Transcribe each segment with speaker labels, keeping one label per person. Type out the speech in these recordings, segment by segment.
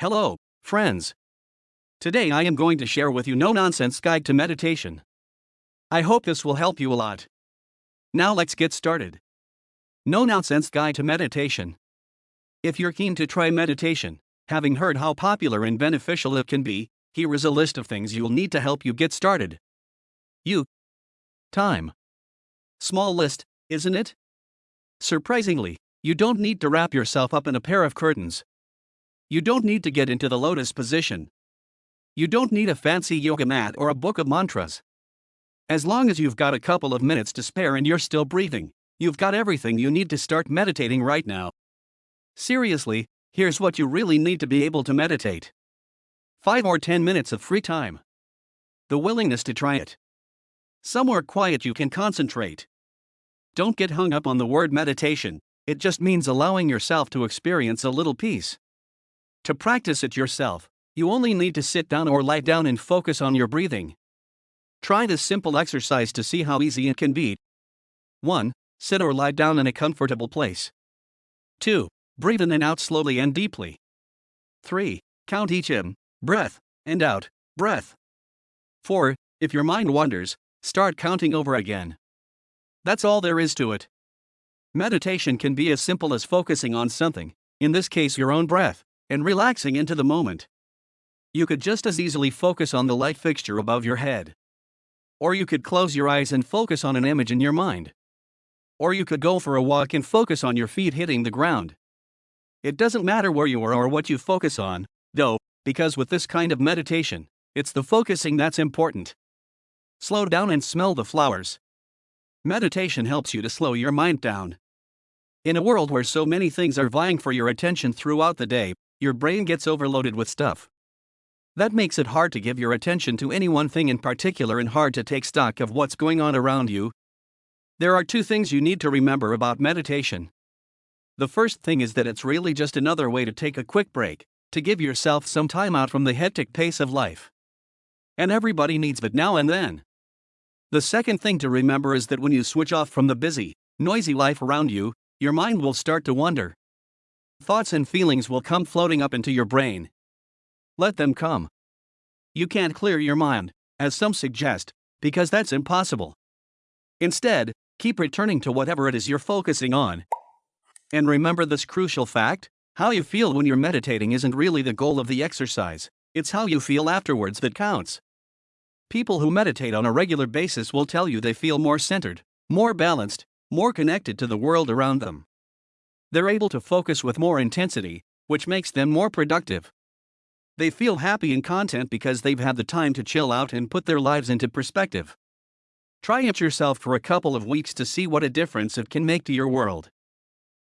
Speaker 1: Hello, friends. Today I am going to share with you no nonsense guide to meditation. I hope this will help you a lot. Now let's get started. No nonsense guide to meditation. If you're keen to try meditation, having heard how popular and beneficial it can be, here is a list of things you'll need to help you get started. You. Time. Small list, isn't it? Surprisingly, you don't need to wrap yourself up in a pair of curtains. You don't need to get into the lotus position. You don't need a fancy yoga mat or a book of mantras. As long as you've got a couple of minutes to spare and you're still breathing, you've got everything you need to start meditating right now. Seriously, here's what you really need to be able to meditate 5 or 10 minutes of free time. The willingness to try it. Somewhere quiet you can concentrate. Don't get hung up on the word meditation, it just means allowing yourself to experience a little peace. To practice it yourself, you only need to sit down or lie down and focus on your breathing. Try this simple exercise to see how easy it can be. 1. Sit or lie down in a comfortable place. 2. Breathe in and out slowly and deeply. 3. Count each in, breath, and out, breath. 4. If your mind wanders, start counting over again. That's all there is to it. Meditation can be as simple as focusing on something, in this case your own breath, and relaxing into the moment. You could just as easily focus on the light fixture above your head. Or you could close your eyes and focus on an image in your mind. Or you could go for a walk and focus on your feet hitting the ground. It doesn't matter where you are or what you focus on, though, because with this kind of meditation, it's the focusing that's important. Slow down and smell the flowers. Meditation helps you to slow your mind down. In a world where so many things are vying for your attention throughout the day, your brain gets overloaded with stuff. That makes it hard to give your attention to any one thing in particular and hard to take stock of what's going on around you. There are two things you need to remember about meditation. The first thing is that it's really just another way to take a quick break, to give yourself some time out from the hectic pace of life. And everybody needs it now and then. The second thing to remember is that when you switch off from the busy, noisy life around you, your mind will start to wander. Thoughts and feelings will come floating up into your brain, let them come. You can't clear your mind, as some suggest, because that's impossible. Instead, keep returning to whatever it is you're focusing on. And remember this crucial fact how you feel when you're meditating isn't really the goal of the exercise, it's how you feel afterwards that counts. People who meditate on a regular basis will tell you they feel more centered, more balanced, more connected to the world around them. They're able to focus with more intensity, which makes them more productive. They feel happy and content because they've had the time to chill out and put their lives into perspective. Try it yourself for a couple of weeks to see what a difference it can make to your world.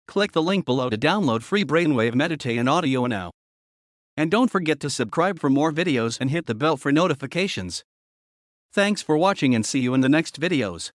Speaker 1: Click the link below to download free Brainwave Meditate and audio now. And don't forget to subscribe for more videos and hit the bell for notifications. Thanks for watching and see you in the next videos.